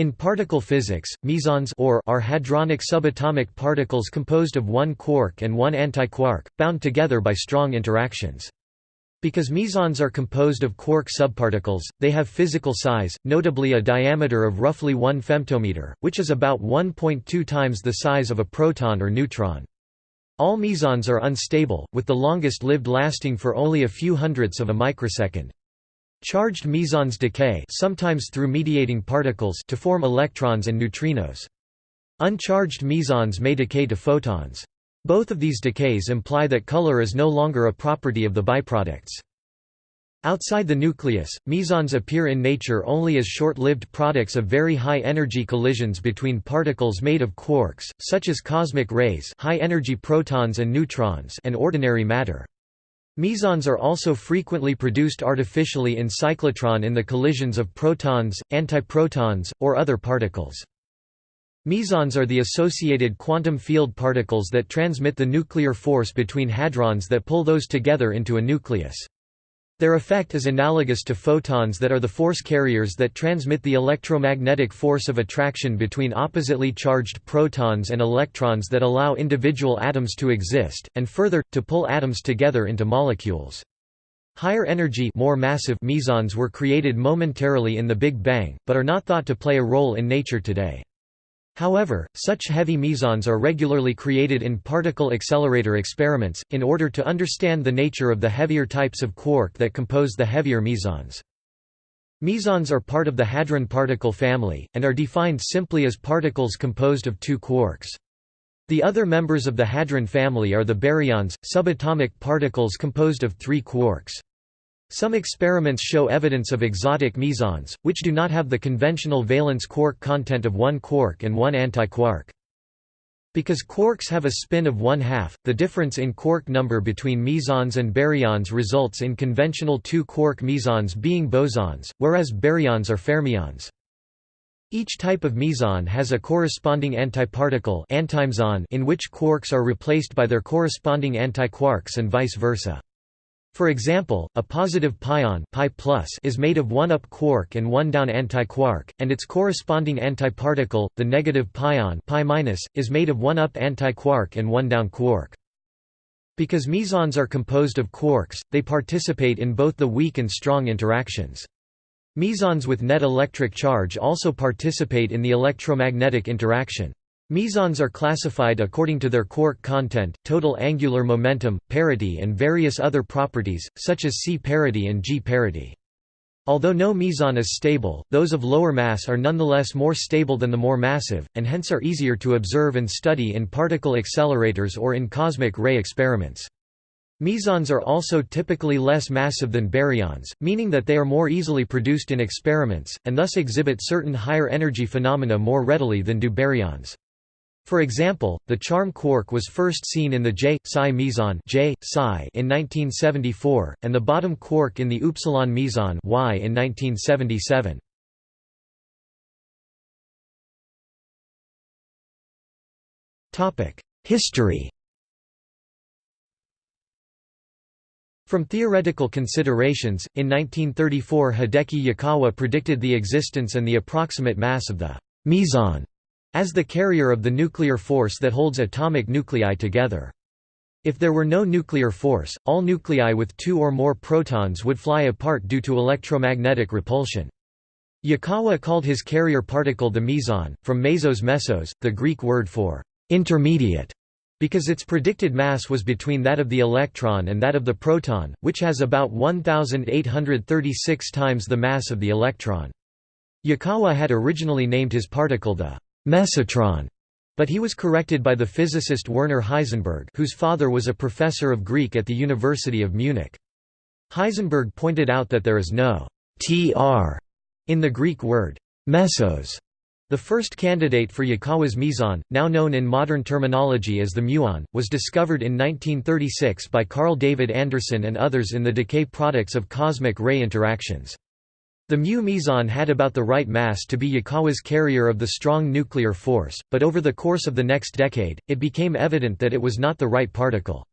In particle physics, mesons or are hadronic subatomic particles composed of one quark and one antiquark, bound together by strong interactions. Because mesons are composed of quark subparticles, they have physical size, notably a diameter of roughly 1 femtometer, which is about 1.2 times the size of a proton or neutron. All mesons are unstable, with the longest lived lasting for only a few hundredths of a microsecond. Charged mesons decay sometimes through mediating particles to form electrons and neutrinos. Uncharged mesons may decay to photons. Both of these decays imply that color is no longer a property of the byproducts. Outside the nucleus, mesons appear in nature only as short-lived products of very high-energy collisions between particles made of quarks, such as cosmic rays high-energy protons and neutrons and ordinary matter. Mesons are also frequently produced artificially in cyclotron in the collisions of protons, antiprotons, or other particles. Mesons are the associated quantum field particles that transmit the nuclear force between hadrons that pull those together into a nucleus. Their effect is analogous to photons that are the force carriers that transmit the electromagnetic force of attraction between oppositely charged protons and electrons that allow individual atoms to exist, and further, to pull atoms together into molecules. Higher energy more massive mesons were created momentarily in the Big Bang, but are not thought to play a role in nature today. However, such heavy mesons are regularly created in particle accelerator experiments, in order to understand the nature of the heavier types of quark that compose the heavier mesons. Mesons are part of the hadron particle family, and are defined simply as particles composed of two quarks. The other members of the hadron family are the baryons, subatomic particles composed of three quarks. Some experiments show evidence of exotic mesons, which do not have the conventional valence quark content of one quark and one antiquark. Because quarks have a spin of one-half, the difference in quark number between mesons and baryons results in conventional two-quark mesons being bosons, whereas baryons are fermions. Each type of meson has a corresponding antiparticle in which quarks are replaced by their corresponding antiquarks and vice versa. For example, a positive pion pi is made of one up quark and one down antiquark, and its corresponding antiparticle, the negative pion pi is made of one up antiquark and one down quark. Because mesons are composed of quarks, they participate in both the weak and strong interactions. Mesons with net electric charge also participate in the electromagnetic interaction. Mesons are classified according to their quark content, total angular momentum, parity and various other properties, such as C parity and G parity. Although no meson is stable, those of lower mass are nonetheless more stable than the more massive, and hence are easier to observe and study in particle accelerators or in cosmic ray experiments. Mesons are also typically less massive than baryons, meaning that they are more easily produced in experiments, and thus exhibit certain higher energy phenomena more readily than do baryons. For example, the charm quark was first seen in the J psi meson J psi in 1974, and the bottom quark in the upsilon meson Y in 1977. Topic: History. From theoretical considerations, in 1934 Hideki Yukawa predicted the existence and the approximate mass of the meson as the carrier of the nuclear force that holds atomic nuclei together. If there were no nuclear force, all nuclei with two or more protons would fly apart due to electromagnetic repulsion. Yukawa called his carrier particle the meson, from mesos mesos, the Greek word for intermediate, because its predicted mass was between that of the electron and that of the proton, which has about 1,836 times the mass of the electron. Yukawa had originally named his particle the mesotron, but he was corrected by the physicist Werner Heisenberg whose father was a professor of Greek at the University of Munich. Heisenberg pointed out that there is no tr in the Greek word mesos. The first candidate for Yukawa's meson, now known in modern terminology as the muon, was discovered in 1936 by Carl David Anderson and others in the decay products of cosmic ray interactions. The mu meson had about the right mass to be Yukawa's carrier of the strong nuclear force, but over the course of the next decade, it became evident that it was not the right particle.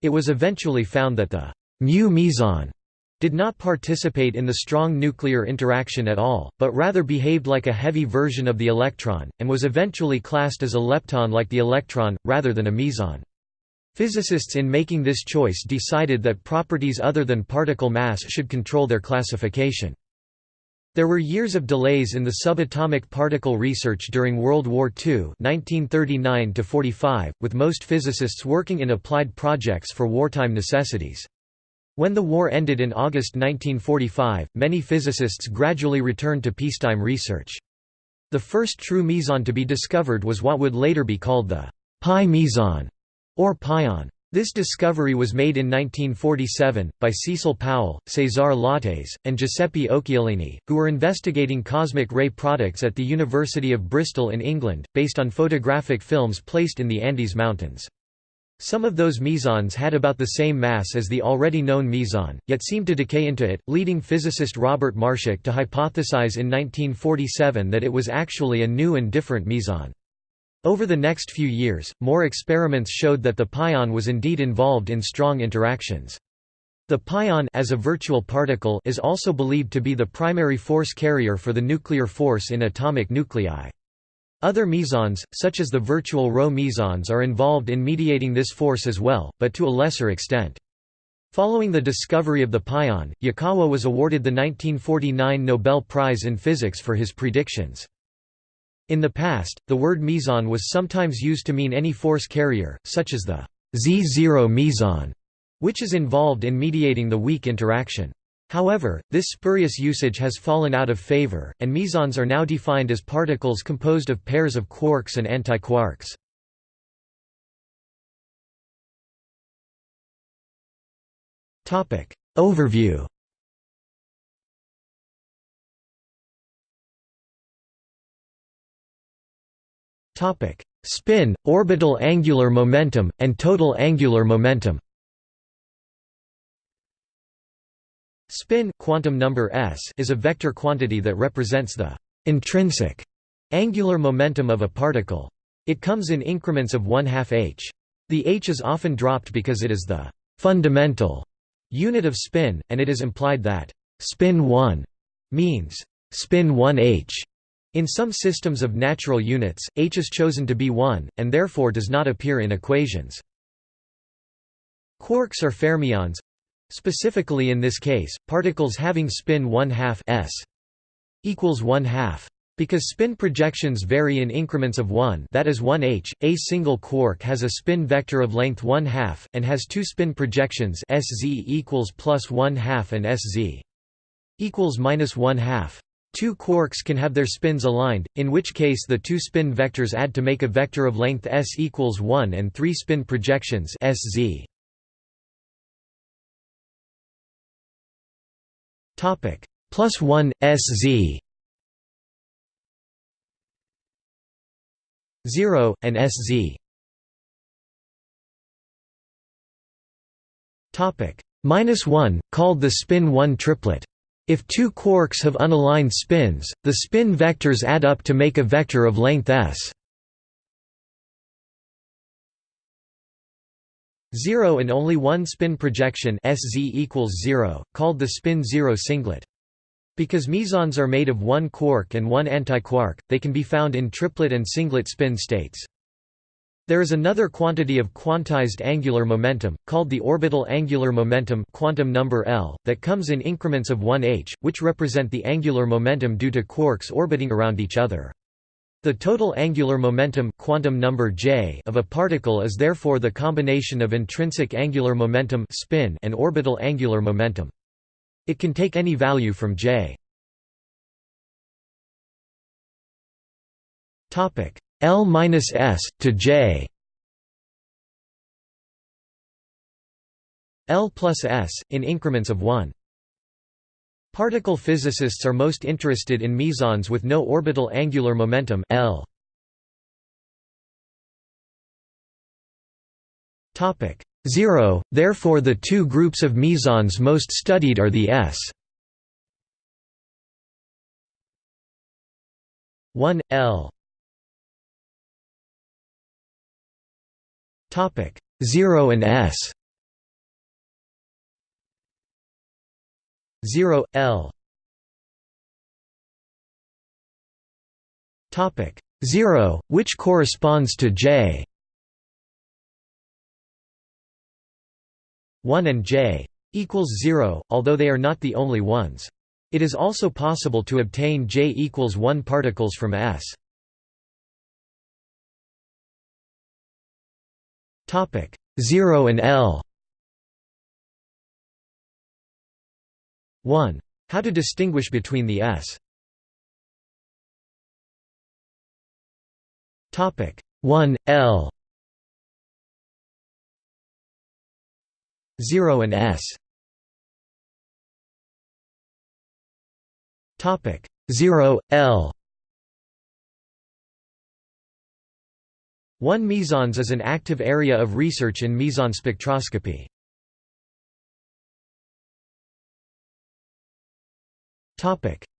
It was eventually found that the mu meson did not participate in the strong nuclear interaction at all, but rather behaved like a heavy version of the electron, and was eventually classed as a lepton like the electron, rather than a meson. Physicists in making this choice decided that properties other than particle mass should control their classification. There were years of delays in the subatomic particle research during World War II 1939 with most physicists working in applied projects for wartime necessities. When the war ended in August 1945, many physicists gradually returned to peacetime research. The first true meson to be discovered was what would later be called the pi meson, or pion. This discovery was made in 1947, by Cecil Powell, Cesar Lattes, and Giuseppe Occhialini, who were investigating cosmic ray products at the University of Bristol in England, based on photographic films placed in the Andes Mountains. Some of those mesons had about the same mass as the already known meson, yet seemed to decay into it, leading physicist Robert Marshak to hypothesize in 1947 that it was actually a new and different meson. Over the next few years, more experiments showed that the pion was indeed involved in strong interactions. The pion as a virtual particle is also believed to be the primary force carrier for the nuclear force in atomic nuclei. Other mesons, such as the virtual Rho mesons are involved in mediating this force as well, but to a lesser extent. Following the discovery of the pion, Yukawa was awarded the 1949 Nobel Prize in Physics for his predictions. In the past, the word meson was sometimes used to mean any force carrier, such as the Z0 meson, which is involved in mediating the weak interaction. However, this spurious usage has fallen out of favor, and mesons are now defined as particles composed of pairs of quarks and antiquarks. Overview Spin, orbital angular momentum, and total angular momentum Spin quantum number s is a vector quantity that represents the intrinsic angular momentum of a particle. It comes in increments of 1 2 h. The h is often dropped because it is the fundamental unit of spin, and it is implied that spin 1 means spin 1 h. In some systems of natural units, h is chosen to be 1, and therefore does not appear in equations. Quarks are fermions specifically in this case, particles having spin 1 2 s equals 1 2 because spin projections vary in increments of 1 that is 1 h, a single quark has a spin vector of length 1 2 and has two spin projections sz equals plus 1 2 and sz equals minus 1 2 Two quarks can have their spins aligned, in which case the two spin vectors add to make a vector of length s equals 1 and three spin projections sz. Topic plus 1 sz 0 and sz. Topic minus 1 called the spin 1 triplet if two quarks have unaligned spins, the spin vectors add up to make a vector of length s. 0 and only one spin projection Sz equals 0, called the spin 0 singlet. Because mesons are made of one quark and one antiquark, they can be found in triplet and singlet spin states. There is another quantity of quantized angular momentum, called the orbital angular momentum quantum number L, that comes in increments of 1 h, which represent the angular momentum due to quarks orbiting around each other. The total angular momentum quantum number J of a particle is therefore the combination of intrinsic angular momentum spin and orbital angular momentum. It can take any value from J. L minus S to J L plus S in increments of 1. Particle physicists are most interested in mesons with no orbital angular momentum L. Topic 0. Therefore, the two groups of mesons most studied are the S 1 L Topic 0 and S. 0 L. Topic 0 which corresponds to J? 1 and J equals 0 although they are not the only ones. It is also possible to obtain J equals 1 particles from S topic 0 and L 1. How to distinguish between the S. Topic 1 L 0 and S. Topic 0 L 1 mesons is an active area of research in meson spectroscopy.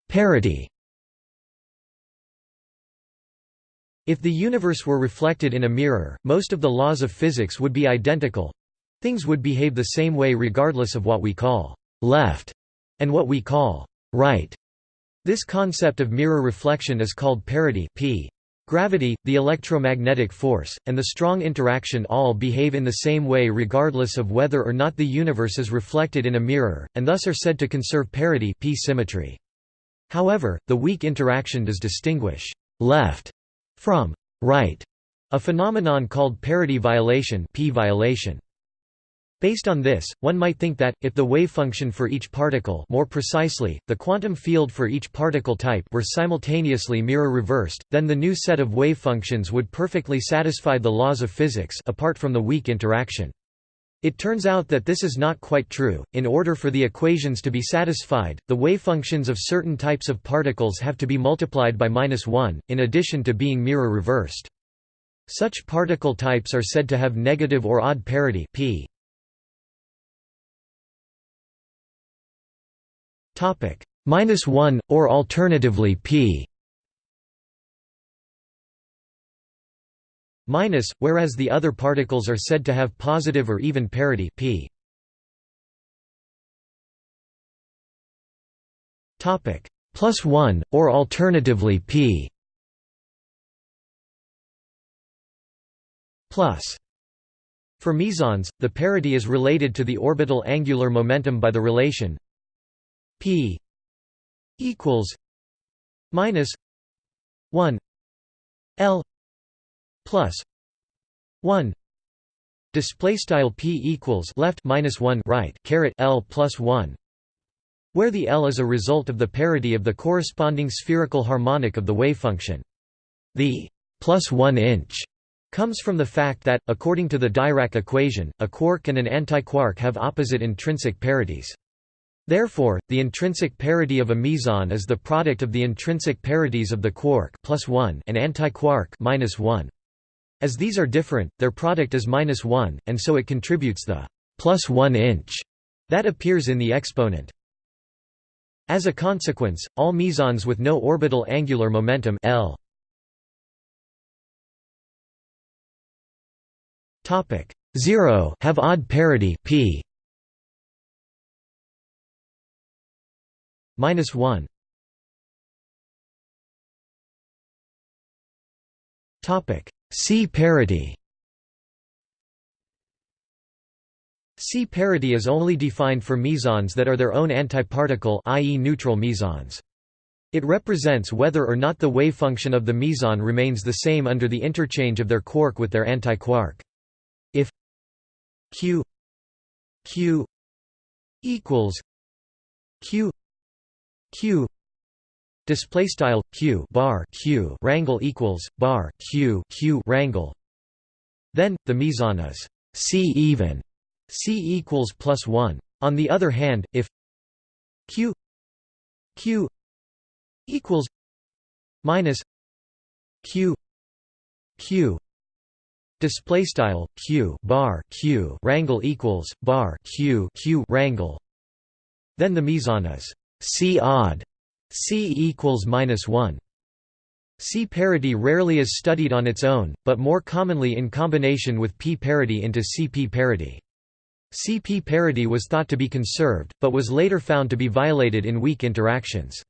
Parity. If the universe were reflected in a mirror, most of the laws of physics would be identical. Things would behave the same way regardless of what we call left and what we call right. This concept of mirror reflection is called parity p. Gravity, the electromagnetic force, and the strong interaction all behave in the same way regardless of whether or not the universe is reflected in a mirror, and thus are said to conserve parity p symmetry. However, the weak interaction does distinguish «left» from «right», a phenomenon called parity violation p violation. Based on this, one might think that, if the wavefunction for each particle more precisely, the quantum field for each particle type were simultaneously mirror-reversed, then the new set of wavefunctions would perfectly satisfy the laws of physics apart from the weak interaction. It turns out that this is not quite true. In order for the equations to be satisfied, the wavefunctions of certain types of particles have to be multiplied by minus 1, in addition to being mirror-reversed. Such particle types are said to have negative or odd parity p. Topic minus one, or alternatively p. minus, whereas the other particles are said to have positive or even parity p. Topic plus one, or alternatively p. plus. For mesons, the parity is related to the orbital angular momentum by the relation p equals minus 1 l plus 1 display style p equals left minus 1 right caret l plus 1 where the l is a result of the parity of the corresponding spherical harmonic of the wave function. the plus 1 inch comes from the fact that, according to the Dirac equation, a quark and an antiquark have opposite intrinsic parities. Therefore, the intrinsic parity of a meson is the product of the intrinsic parities of the quark plus 1 and antiquark minus 1. As these are different, their product is minus 1, and so it contributes the plus 1 inch that appears in the exponent. As a consequence, all mesons with no orbital angular momentum L 0 have odd parity p minus 1 topic C parity C parity is only defined for mesons that are their own antiparticle i.e. neutral mesons. It represents whether or not the wave function of the meson remains the same under the interchange of their quark with their antiquark. If q q equals q q. Display style q bar q rangle equals bar q q rangle then the meson is c even. C equals plus 1 on the other hand if q q equals minus q q. Display style q bar q rangle equals bar q q rangle then the meson is C odd C equals minus 1. C parity rarely is studied on its own, but more commonly in combination with P parity into CP parity. CP parity was thought to be conserved, but was later found to be violated in weak interactions.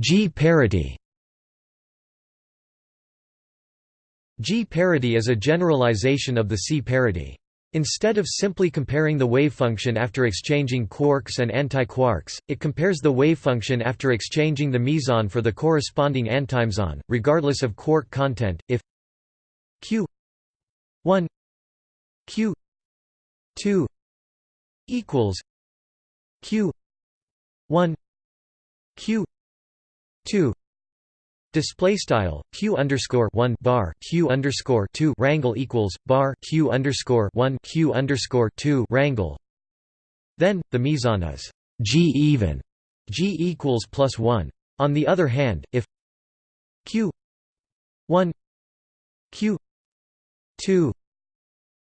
G parity G parity is a generalization of the C parity. Instead of simply comparing the wavefunction after exchanging quarks and antiquarks, it compares the wavefunction after exchanging the meson for the corresponding antimeson, regardless of quark content. If q 1 q 2 equals q 1 q 2 Display style q underscore one bar q underscore two rangle equals bar q underscore one q underscore two rangle. Then the meson is g even, g equals plus one. On the other hand, if q one q two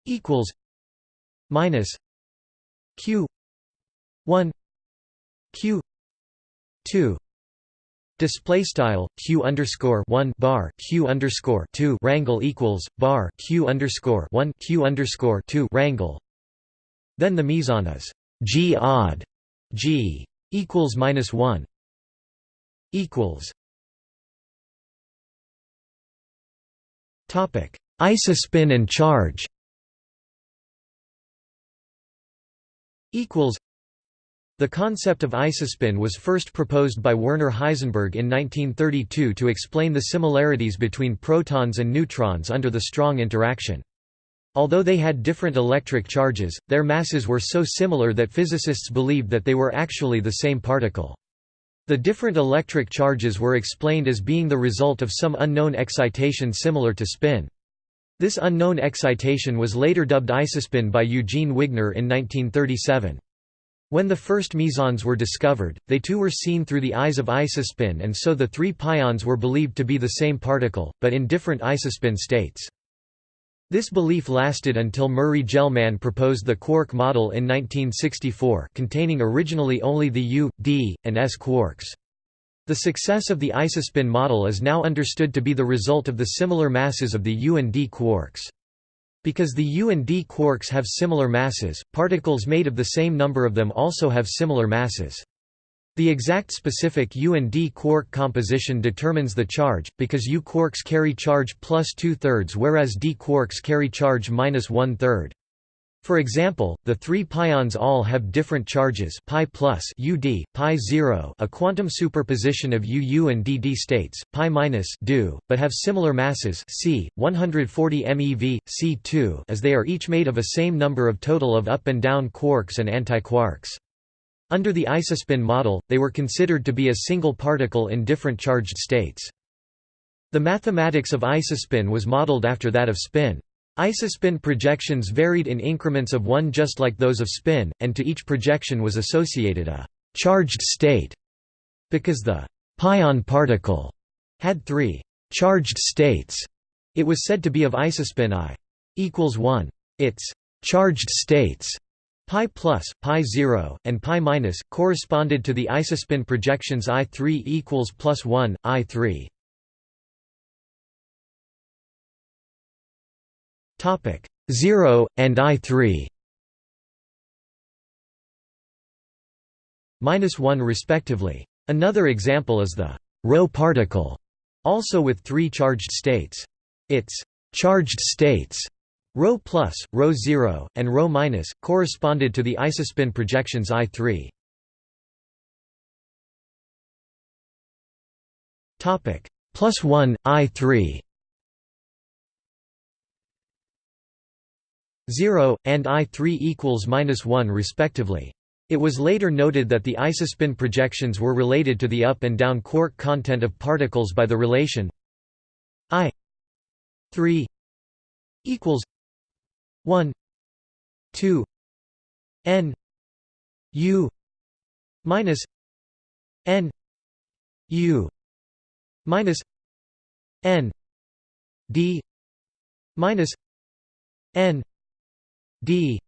equals minus q one q two Display style q underscore one bar q underscore two rangle equals bar q underscore one q underscore two rangle. Then the meson is g odd, g equals minus one equals. Topic: Isospin and charge. Equals. The concept of isospin was first proposed by Werner Heisenberg in 1932 to explain the similarities between protons and neutrons under the strong interaction. Although they had different electric charges, their masses were so similar that physicists believed that they were actually the same particle. The different electric charges were explained as being the result of some unknown excitation similar to spin. This unknown excitation was later dubbed isospin by Eugene Wigner in 1937. When the first mesons were discovered, they too were seen through the eyes of isospin and so the three pions were believed to be the same particle, but in different isospin states. This belief lasted until Murray Gell-Mann proposed the quark model in 1964 containing originally only the U, D, and S quarks. The success of the isospin model is now understood to be the result of the similar masses of the U and D quarks. Because the U and D quarks have similar masses, particles made of the same number of them also have similar masses. The exact specific U and D quark composition determines the charge, because U quarks carry charge plus two-thirds whereas D quarks carry charge minus one-third. For example, the three pions all have different charges pi plus UD, pi 0 a quantum superposition of UU and DD states, pi minus do, but have similar masses c, 140 MeV, c2 as they are each made of a same number of total of up and down quarks and antiquarks. Under the isospin model, they were considered to be a single particle in different charged states. The mathematics of isospin was modeled after that of spin. Isospin projections varied in increments of one just like those of spin, and to each projection was associated a «charged state» because the «pion particle» had three «charged states». It was said to be of isospin I equals 1. Its «charged states» pi plus, pi 0, and pi minus, corresponded to the isospin projections I3 equals plus 1, I3. Topic 0 and I3 minus 1 respectively. Another example is the ρ particle, also with three charged states. Its charged states ρ plus, ρ 0, and ρ minus, corresponded to the isospin projections I3. Topic plus 1 I3 0, and I3 equals minus 1 respectively. It was later noted that the isospin projections were related to the up and down quark content of particles by the relation I 3 equals 1 2 n u minus n u minus n d minus n d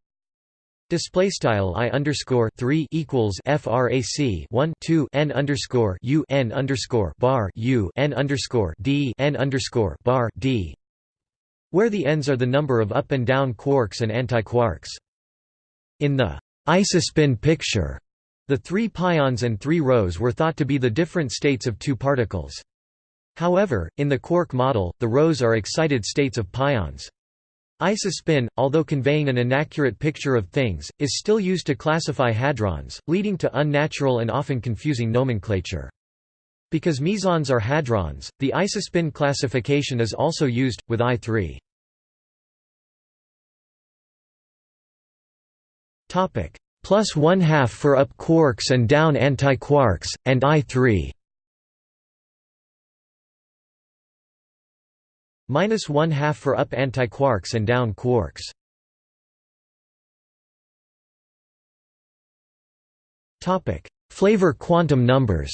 display style i underscore 3 equals frac 1 2 n underscore u n underscore bar u n underscore d n underscore bar d where the n's are the number of up and down quarks and antiquarks. In the isospin picture, the three pions and three rhos were thought to be the different states of two particles. However, in the quark model, the rhos are excited states of pions. Isospin, although conveying an inaccurate picture of things, is still used to classify hadrons, leading to unnatural and often confusing nomenclature. Because mesons are hadrons, the isospin classification is also used, with I3. Plus one half for up quarks and down antiquarks, and I3 minus one half for up antiquarks and down quarks. Topic: Flavor quantum numbers.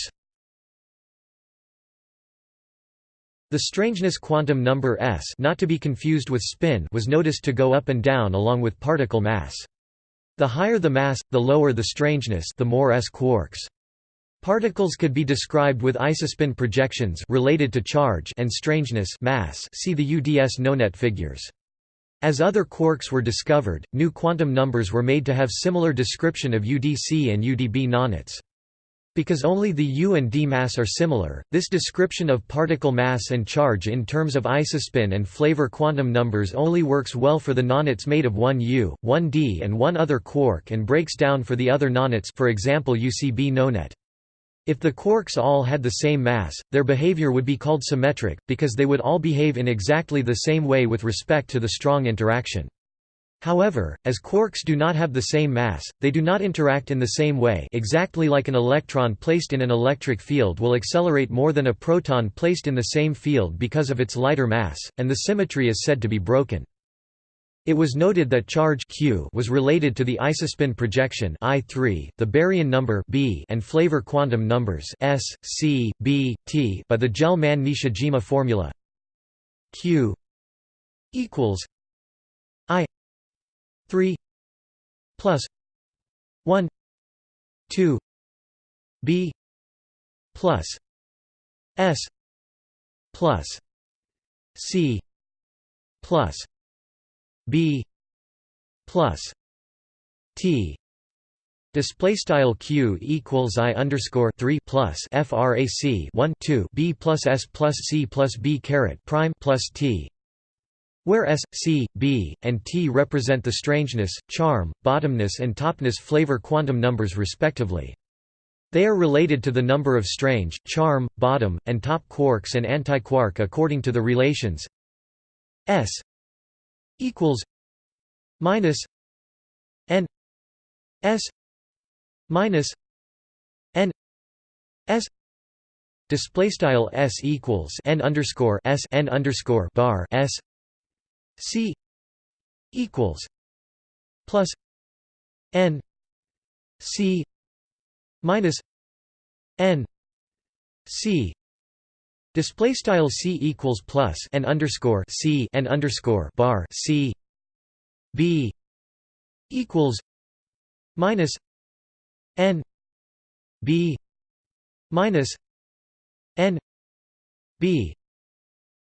The strangeness quantum number s, not to be confused with spin, was noticed to go up and down along with particle mass. The higher the mass, the lower the strangeness, the more s quarks. Particles could be described with isospin projections related to charge and strangeness mass see the UDS nonet figures. As other quarks were discovered, new quantum numbers were made to have similar description of UDC and UDB nonets. Because only the U and D mass are similar, this description of particle mass and charge in terms of isospin and flavor quantum numbers only works well for the nonets made of one U, one D and one other quark and breaks down for the other nonets for example UCB nonet. If the quarks all had the same mass, their behavior would be called symmetric, because they would all behave in exactly the same way with respect to the strong interaction. However, as quarks do not have the same mass, they do not interact in the same way exactly like an electron placed in an electric field will accelerate more than a proton placed in the same field because of its lighter mass, and the symmetry is said to be broken. It was noted that charge q was related to the isospin projection I3, the baryon number b, and flavor quantum numbers s, c, b, t by the Gell-Mann-Nishijima formula q equals i 3 plus 1 2 b plus s plus c plus b plus t Display style q equals i underscore three plus frac one two b plus s plus c plus b caret prime plus t, where s, c, b, and t represent the strangeness, charm, bottomness, and topness flavor quantum numbers respectively. They are related to the number of strange, charm, bottom, and top quarks and antiquark according to the relations s equals minus n s minus n s display style s equals n underscore s n underscore bar s c equals plus n c minus n c Display style c equals plus n underscore c n underscore bar c. B equals minus n b minus n b.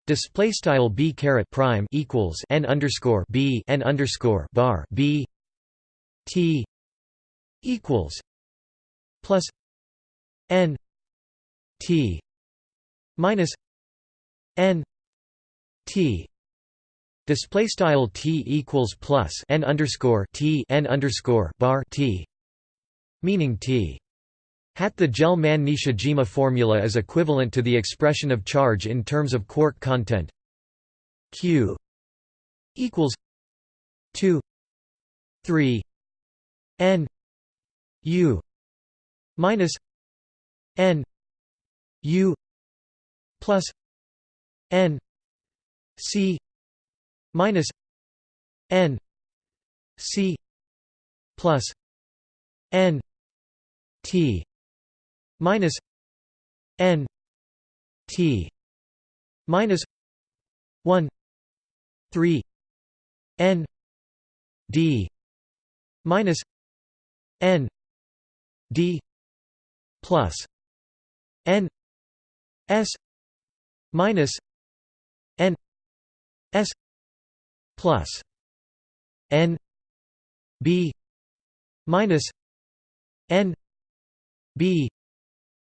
Display style b caret prime equals n underscore b n underscore bar b. T equals plus n t minus n t display style t equals plus n underscore t n underscore bar t meaning t. Hat the Gell-Mann-Nishijima formula is equivalent to the expression of charge in terms of quark content. Q equals 2 3 n u minus n u plus n c minus n c plus n t minus n t minus 1 3 n d minus n d plus n s minus n s plus n b minus n b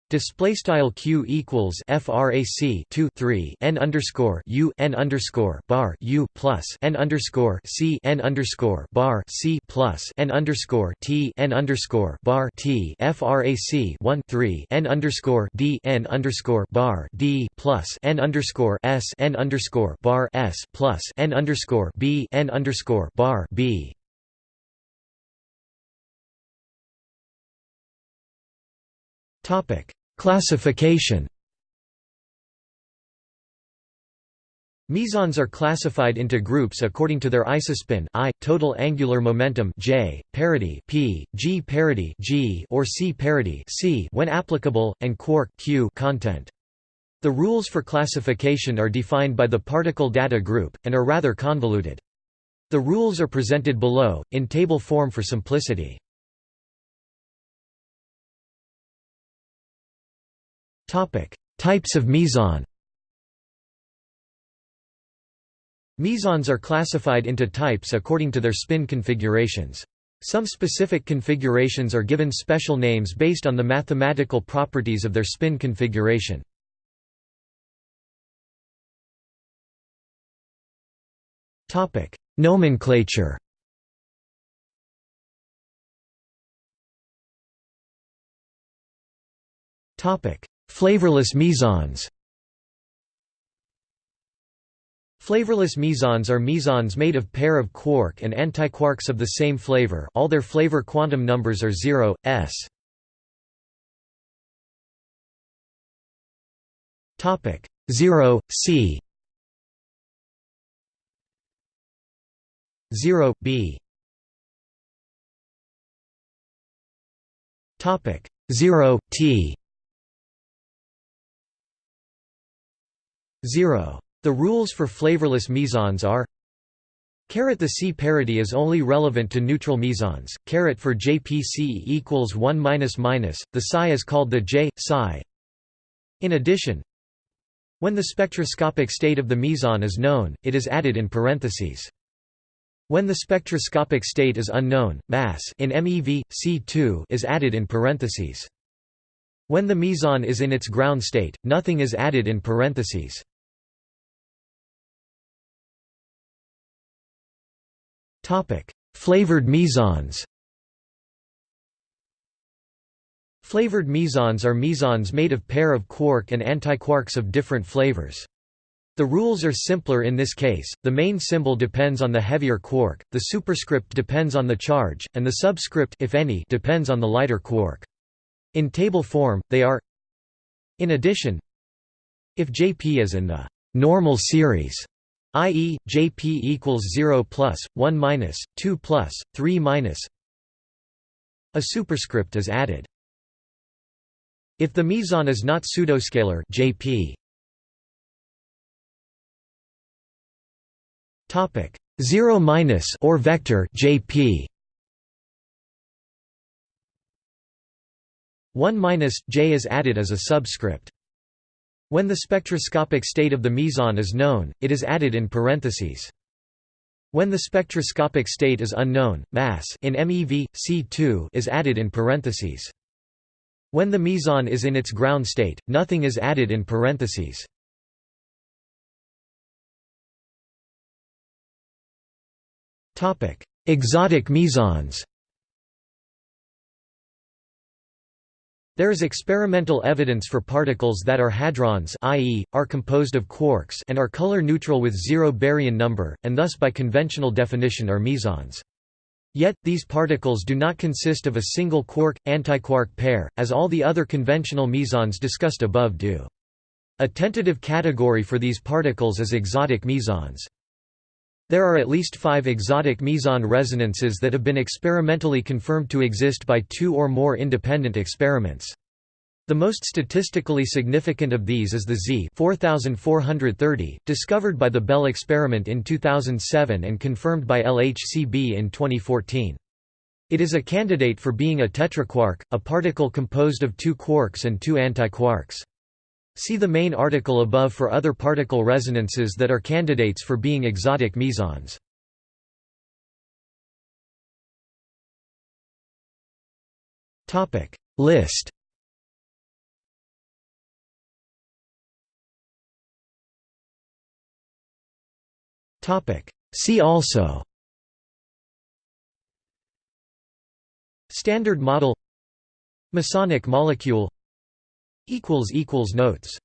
Display style q equals frac 2 3 n underscore u n underscore bar u plus n underscore c n underscore bar c plus n underscore t n underscore bar t frac 1 3 n underscore d n underscore bar d plus n underscore s n underscore bar s plus n underscore b n underscore bar b Topic Classification Mesons are classified into groups according to their isospin I, total angular momentum J, parity P, G parity G or C parity C when applicable, and quark Q content. The rules for classification are defined by the particle data group, and are rather convoluted. The rules are presented below, in table form for simplicity. Types of meson. Mesons are classified into types according to their spin configurations. Some specific configurations are given special names based on the mathematical properties of their spin configuration. Topic: Nomenclature. Topic: Flavorless mesons Flavorless mesons are mesons made of pair of quark and antiquarks of the same flavor all their flavor quantum numbers are 0, s. 0, c. 0, b. Topic 0, t 0. The rules for flavorless mesons are Caret the C parity is only relevant to neutral mesons. Caret for JPC equals 1 minus minus. The psi is called the J psi. In addition, when the spectroscopic state of the meson is known, it is added in parentheses. When the spectroscopic state is unknown, mass in MeV C2 is added in parentheses. When the meson is in its ground state, nothing is added in parentheses. Flavored mesons Flavored mesons are mesons made of pair of quark and antiquarks of different flavors. The rules are simpler in this case, the main symbol depends on the heavier quark, the superscript depends on the charge, and the subscript if any, depends on the lighter quark. In table form, they are In addition, if Jp is in the normal series i.e., Jp equals 0 plus, 1 minus, 2 plus, 3 minus. A superscript is added. If the meson is not pseudoscalar Jp topic 0 minus or vector Jp 1 minus j is added as a subscript. When the spectroscopic state of the meson is known, it is added in parentheses. When the spectroscopic state is unknown, mass in MeV C2 is added in parentheses. When the meson is in its ground state, nothing is added in parentheses. Exotic mesons. There is experimental evidence for particles that are hadrons i.e., are composed of quarks and are color neutral with zero baryon number, and thus by conventional definition are mesons. Yet, these particles do not consist of a single quark-antiquark pair, as all the other conventional mesons discussed above do. A tentative category for these particles is exotic mesons. There are at least five exotic meson resonances that have been experimentally confirmed to exist by two or more independent experiments. The most statistically significant of these is the Z 4430, discovered by the Belle experiment in 2007 and confirmed by LHCb in 2014. It is a candidate for being a tetraquark, a particle composed of two quarks and two antiquarks. See the main article above for other particle resonances that are candidates for being exotic mesons. Topic list. Topic See also. Standard model Mesonic molecule Notes.